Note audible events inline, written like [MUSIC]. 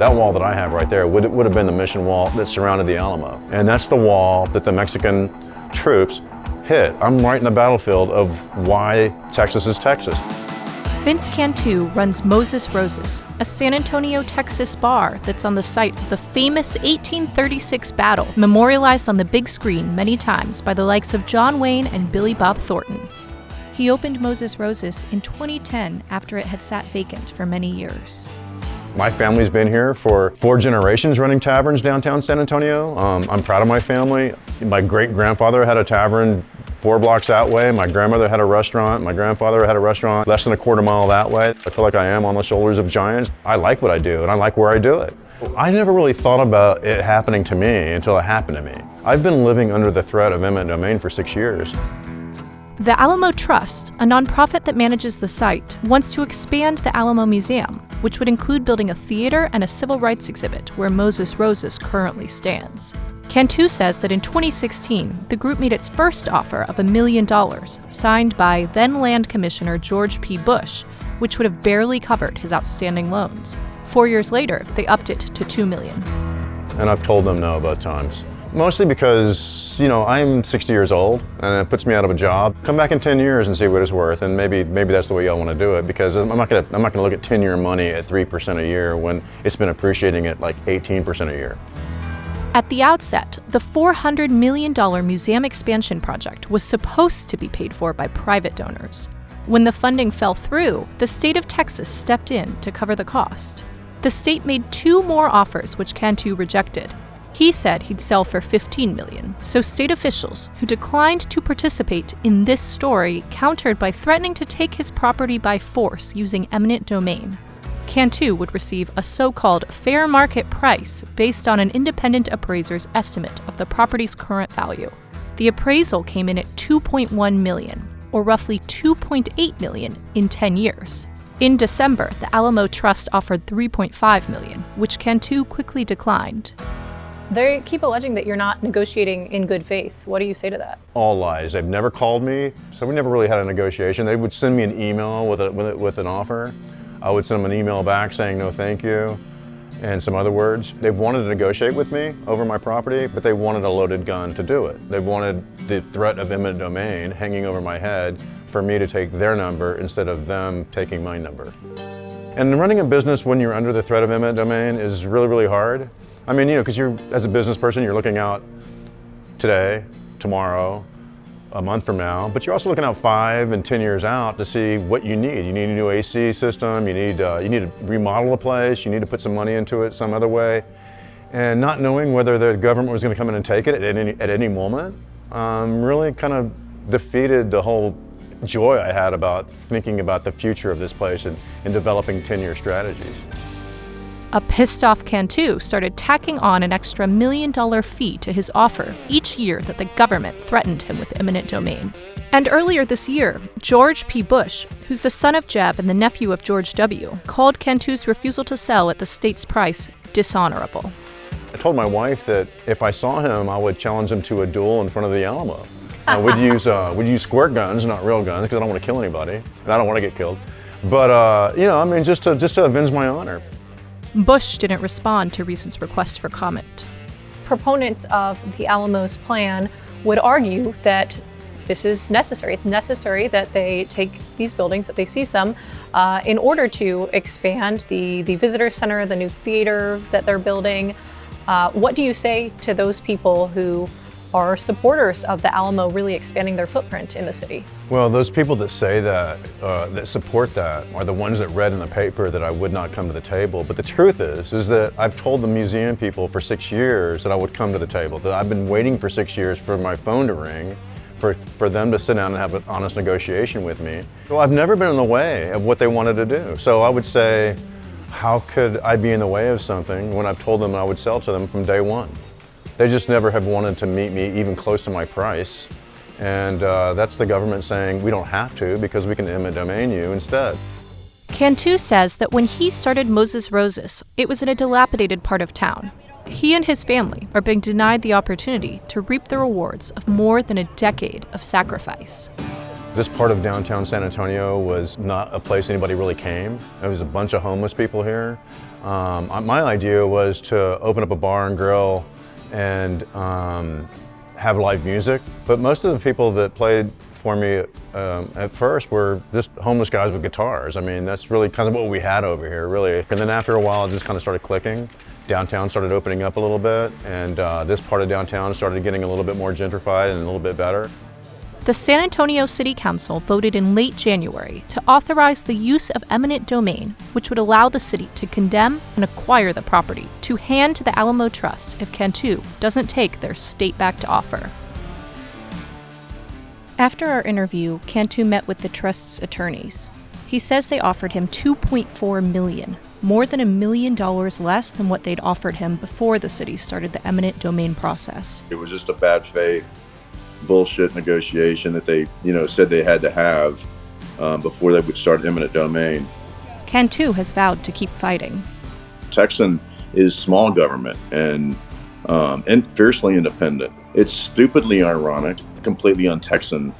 That wall that I have right there would, would have been the mission wall that surrounded the Alamo. And that's the wall that the Mexican troops hit. I'm right in the battlefield of why Texas is Texas. Vince Cantu runs Moses Roses, a San Antonio, Texas bar that's on the site of the famous 1836 battle, memorialized on the big screen many times by the likes of John Wayne and Billy Bob Thornton. He opened Moses Roses in 2010 after it had sat vacant for many years. My family's been here for four generations running taverns downtown San Antonio. Um, I'm proud of my family. My great-grandfather had a tavern four blocks that way. My grandmother had a restaurant. My grandfather had a restaurant less than a quarter mile that way. I feel like I am on the shoulders of giants. I like what I do and I like where I do it. I never really thought about it happening to me until it happened to me. I've been living under the threat of eminent domain for six years. The Alamo Trust, a nonprofit that manages the site, wants to expand the Alamo Museum, which would include building a theater and a civil rights exhibit where Moses Roses currently stands. Cantu says that in 2016, the group made its first offer of a million dollars, signed by then Land Commissioner George P. Bush, which would have barely covered his outstanding loans. Four years later, they upped it to two million. And I've told them no about times. Mostly because, you know, I'm 60 years old and it puts me out of a job. Come back in 10 years and see what it's worth and maybe maybe that's the way y'all want to do it because I'm not to I'm not to look at 10 year money at 3% a year when it's been appreciating at like 18% a year. At the outset, the $400 million museum expansion project was supposed to be paid for by private donors. When the funding fell through, the state of Texas stepped in to cover the cost. The state made two more offers which Cantu rejected, he said he'd sell for 15 million, so state officials who declined to participate in this story countered by threatening to take his property by force using eminent domain. Cantu would receive a so-called fair market price based on an independent appraiser's estimate of the property's current value. The appraisal came in at 2.1 million, or roughly 2.8 million in 10 years. In December, the Alamo Trust offered 3.5 million, which Cantu quickly declined. They keep alleging that you're not negotiating in good faith. What do you say to that? All lies. They've never called me, so we never really had a negotiation. They would send me an email with, a, with, a, with an offer. I would send them an email back saying no thank you and some other words. They've wanted to negotiate with me over my property, but they wanted a loaded gun to do it. They've wanted the threat of eminent domain hanging over my head for me to take their number instead of them taking my number. And running a business when you're under the threat of eminent domain is really, really hard. I mean, you know, because you're, as a business person, you're looking out today, tomorrow, a month from now, but you're also looking out five and 10 years out to see what you need. You need a new AC system, you need, uh, you need to remodel a place, you need to put some money into it some other way. And not knowing whether the government was going to come in and take it at any, at any moment um, really kind of defeated the whole joy I had about thinking about the future of this place and, and developing 10-year strategies. A pissed off Cantu started tacking on an extra million dollar fee to his offer each year that the government threatened him with eminent domain. And earlier this year, George P. Bush, who's the son of Jeb and the nephew of George W., called Cantu's refusal to sell at the state's price dishonorable. I told my wife that if I saw him, I would challenge him to a duel in front of the Alamo. uh, we'd [LAUGHS] use uh, we'd use squirt guns, not real guns, because I don't want to kill anybody, and I don't want to get killed. But uh, you know, I mean, just to just to avenge my honor. Bush didn't respond to Reason's request for comment. Proponents of the Alamo's plan would argue that this is necessary. It's necessary that they take these buildings, that they seize them, uh, in order to expand the, the visitor center, the new theater that they're building. Uh, what do you say to those people who are supporters of the Alamo really expanding their footprint in the city. Well, those people that say that, uh, that support that, are the ones that read in the paper that I would not come to the table. But the truth is, is that I've told the museum people for six years that I would come to the table, that I've been waiting for six years for my phone to ring, for, for them to sit down and have an honest negotiation with me. So I've never been in the way of what they wanted to do. So I would say, how could I be in the way of something when I've told them I would sell to them from day one? They just never have wanted to meet me even close to my price. And uh, that's the government saying we don't have to because we can eminent domain you instead. Cantu says that when he started Moses Roses, it was in a dilapidated part of town. He and his family are being denied the opportunity to reap the rewards of more than a decade of sacrifice. This part of downtown San Antonio was not a place anybody really came. There was a bunch of homeless people here. Um, my idea was to open up a bar and grill and um, have live music, but most of the people that played for me um, at first were just homeless guys with guitars. I mean, that's really kind of what we had over here, really. And then after a while, it just kind of started clicking. Downtown started opening up a little bit, and uh, this part of downtown started getting a little bit more gentrified and a little bit better. The San Antonio City Council voted in late January to authorize the use of eminent domain, which would allow the city to condemn and acquire the property to hand to the Alamo Trust if Cantu doesn't take their state backed offer. After our interview, Cantu met with the trust's attorneys. He says they offered him 2.4 million, more than a million dollars less than what they'd offered him before the city started the eminent domain process. It was just a bad faith bullshit negotiation that they, you know, said they had to have um, before they would start eminent domain. Cantu has vowed to keep fighting. Texan is small government and um, and fiercely independent. It's stupidly ironic, completely un-Texan